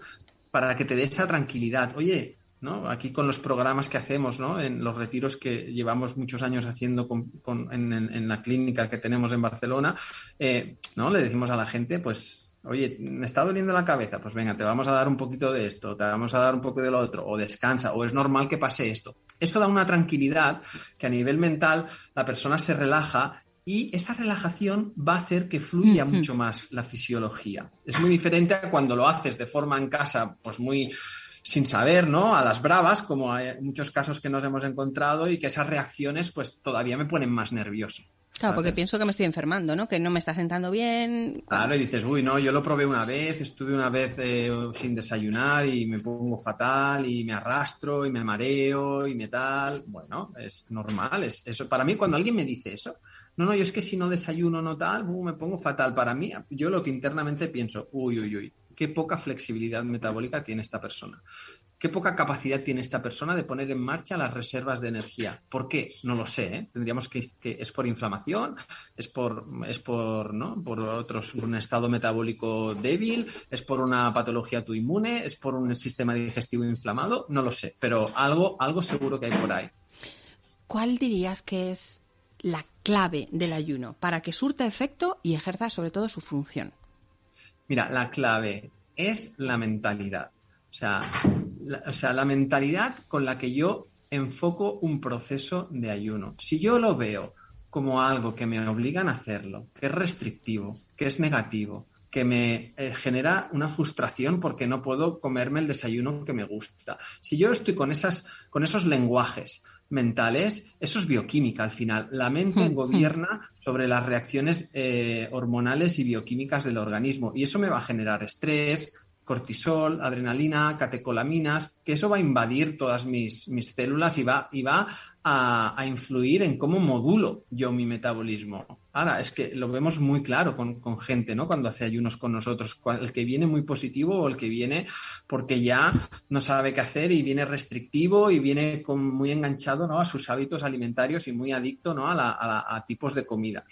para que te dé esa tranquilidad. Oye, ¿no? Aquí con los programas que hacemos, ¿no? En los retiros que llevamos muchos años haciendo en, la clínica que tenemos en Barcelona, eh, ¿no? Le decimos a la gente, pues, oye, me está doliendo la cabeza, pues venga, te vamos a dar un poquito de esto, te vamos a dar un poco de lo otro, o descansa, o es normal que pase esto. Esto da una tranquilidad que a nivel mental la persona se relaja y esa relajación va a hacer que fluya mucho más la fisiología. Es muy diferente a cuando lo haces de forma en casa, pues muy sin saber, ¿no? A las bravas, como hay muchos casos que nos hemos encontrado y que esas reacciones pues todavía me ponen más nervioso. Claro, porque pienso que me estoy enfermando, ¿no? Que no me está sentando bien. Claro, y dices, uy, no, yo lo probé una vez, estuve una vez eh, sin desayunar y me pongo fatal y me arrastro y me mareo y me tal. Bueno, es normal. Es, eso para mí, cuando alguien me dice eso, no, no, yo es que si no desayuno no tal, uh, me pongo fatal. Para mí, yo lo que internamente pienso, uy, uy, uy, qué poca flexibilidad metabólica tiene esta persona. Qué poca capacidad tiene esta persona de poner en marcha las reservas de energía. ¿Por qué? No lo sé. ¿eh? Tendríamos que, que, es por inflamación, es por, es por, ¿no? por otros, un estado metabólico débil, es por una patología autoinmune, es por un sistema digestivo inflamado. No lo sé, pero algo, algo seguro que hay por ahí. ¿Cuál dirías que es la clave del ayuno para que surta efecto y ejerza sobre todo su función? Mira, la clave es la mentalidad. O sea, la, o sea, la mentalidad con la que yo enfoco un proceso de ayuno. Si yo lo veo como algo que me obligan a hacerlo, que es restrictivo, que es negativo, que me eh, genera una frustración porque no puedo comerme el desayuno que me gusta. Si yo estoy con, esas, con esos lenguajes mentales, eso es bioquímica al final. La mente gobierna sobre las reacciones eh, hormonales y bioquímicas del organismo y eso me va a generar estrés, cortisol, adrenalina, catecolaminas, que eso va a invadir todas mis, mis células y va, y va a, influir en cómo modulo yo mi metabolismo. Ahora, es que lo vemos muy claro con, con, gente, ¿no? Cuando hace ayunos con nosotros, el que viene muy positivo o el que viene porque ya no sabe qué hacer y viene restrictivo y viene con, muy enganchado, ¿no? A sus hábitos alimentarios y muy adicto, ¿no? A, a tipos de comida.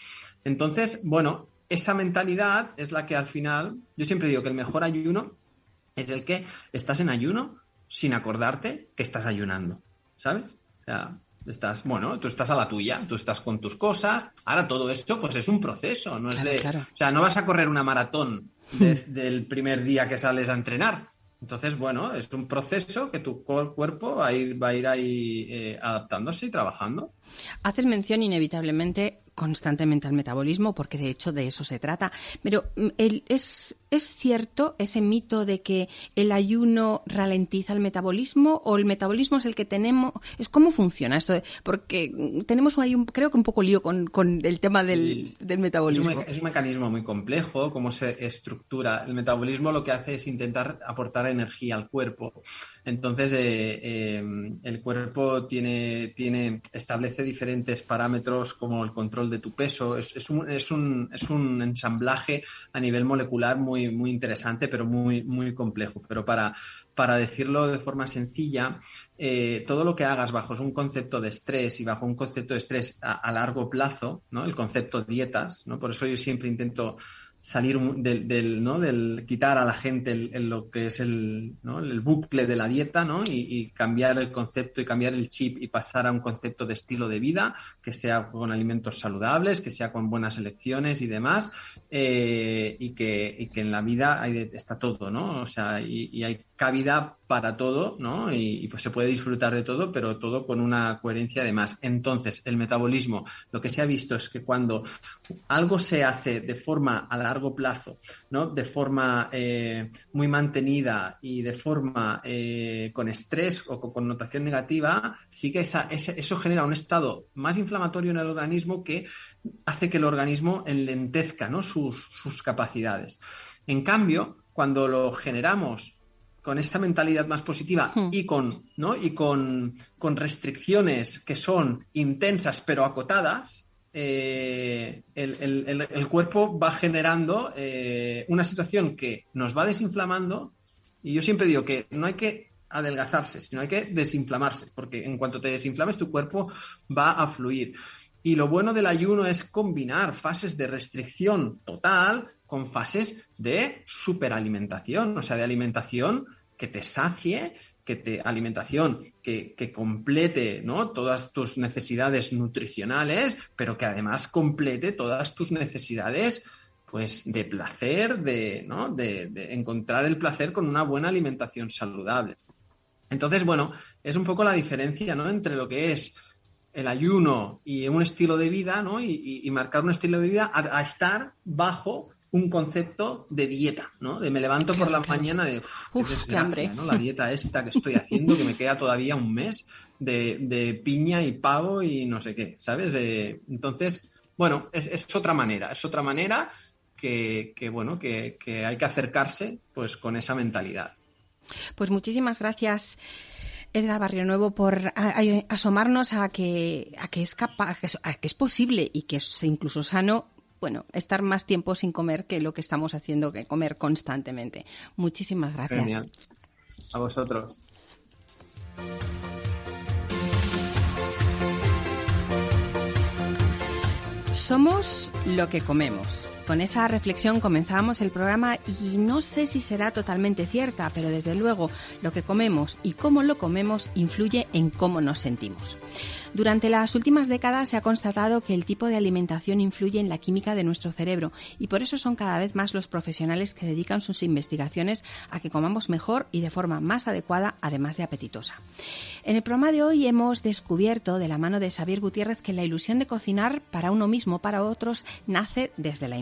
Entonces, bueno, esa mentalidad es la que al final, yo siempre digo que el mejor ayuno es el que estás en ayuno sin acordarte que estás ayunando, ¿sabes? O sea, estás, bueno, tú estás a la tuya, tú estás con tus cosas. Ahora todo esto, pues es un proceso, no es de, o sea, no vas a correr una maratón del primer día que sales a entrenar. Entonces, bueno, es un proceso que tu cuerpo va a ir, va a ir ahí eh, adaptándose y trabajando. Haces mención inevitablemente constantemente al metabolismo, porque de hecho de eso se trata. Pero mm, ¿es, ¿es cierto ese mito de que el ayuno ralentiza el metabolismo o el metabolismo es el que tenemos? ¿Es cómo funciona esto? Porque tenemos ahí un, creo que un poco lío con, el tema del, metabolismo. Es un, mecanismo muy complejo, cómo se estructura. El metabolismo lo que hace es intentar aportar energía al cuerpo. Entonces, eh, eh, el cuerpo tiene, tiene, establece diferentes parámetros como el control de tu peso. Es, un, es, un, es un ensamblaje a nivel molecular muy muy, interesante, pero muy, muy complejo. Pero para, para decirlo de forma sencilla, eh, todo lo que hagas bajo un concepto de estrés y bajo un concepto de estrés a, a largo plazo, ¿no? El concepto dietas, ¿no? Por eso yo siempre intento salir del, del, ¿no? del quitar a la gente el, lo que es el, ¿no? el bucle de la dieta ¿no? Y, cambiar el concepto y cambiar el chip y pasar a un concepto de estilo de vida que sea con alimentos saludables, que sea con buenas elecciones y demás eh, y, que, y, que, en la vida hay está todo, ¿no? O sea, y, y hay cabida para todo, ¿no? Y, pues se puede disfrutar de todo, pero todo con una coherencia además. Entonces, el metabolismo, lo que se ha visto es que cuando algo se hace de forma a largo plazo, ¿no? De forma eh, muy mantenida y de forma eh, con estrés o con connotación negativa, sí que esa, eso genera un estado más inflamatorio en el organismo que hace que el organismo enlentezca, ¿no? sus, sus capacidades. En cambio, cuando lo generamos con esa mentalidad más positiva hmm. y con, ¿no? y con, restricciones que son intensas pero acotadas, eh, el, cuerpo va generando eh, una situación que nos va desinflamando. Y yo siempre digo que no hay que adelgazarse, sino hay que desinflamarse, porque en cuanto te desinflames tu cuerpo va a fluir. Y lo bueno del ayuno es combinar fases de restricción total con fases de superalimentación, o sea, de alimentación que te sacie, que te alimentación, que, complete ¿no? todas tus necesidades nutricionales, pero que además complete todas tus necesidades pues de placer, de, ¿no? de, encontrar el placer con una buena alimentación saludable. Entonces, bueno, es un poco la diferencia ¿no? entre lo que es el ayuno y un estilo de vida, ¿no? Y, marcar un estilo de vida a estar bajo un concepto de dieta, ¿no? De me levanto por la mañana de Uf, qué, hambre. ¿no? La dieta esta que estoy haciendo, que me queda todavía un mes de, piña y pavo y no sé qué, ¿sabes? entonces, bueno, es, otra manera, es otra manera que, bueno, que, hay que acercarse pues con esa mentalidad. Pues muchísimas gracias. Edgar Barrio Nuevo por asomarnos a que, a que es capaz, a que es posible y que es incluso sano bueno, estar más tiempo sin comer que lo que estamos haciendo, que comer constantemente. Muchísimas gracias. Genial. A vosotros. Somos lo que comemos. Con esa reflexión comenzamos el programa y no sé si será totalmente cierta, pero desde luego lo que comemos y cómo lo comemos influye en cómo nos sentimos. Durante las últimas décadas se ha constatado que el tipo de alimentación influye en la química de nuestro cerebro y por eso son cada vez más los profesionales que dedican sus investigaciones a que comamos mejor y de forma más adecuada, además de apetitosa. En el programa de hoy hemos descubierto de la mano de Xavier Gutiérrez que la ilusión de cocinar para uno mismo, para otros, nace desde la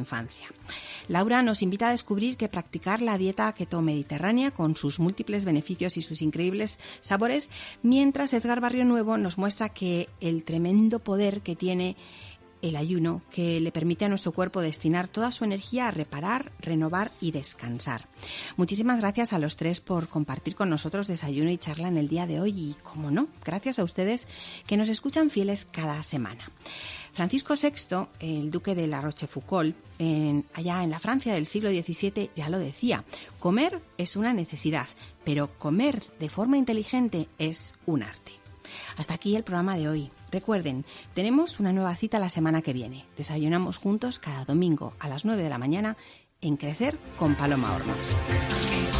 Laura nos invita a descubrir que practicar la dieta keto mediterránea con sus múltiples beneficios y sus increíbles sabores, mientras Edgar Barrio Nuevo nos muestra que el tremendo poder que tiene el ayuno que le permite a nuestro cuerpo destinar toda su energía a reparar, renovar y descansar. Muchísimas gracias a los tres por compartir con nosotros desayuno y charla en el día de hoy y, como no, gracias a ustedes que nos escuchan fieles cada semana. Francisco VI, el duque de La Rochefoucauld, allá en la Francia del siglo XVII, ya lo decía, comer es una necesidad, pero comer de forma inteligente es un arte. Hasta aquí el programa de hoy. Recuerden, tenemos una nueva cita la semana que viene. Desayunamos juntos cada domingo a las 9 de la mañana en Crecer con Paloma Hornos.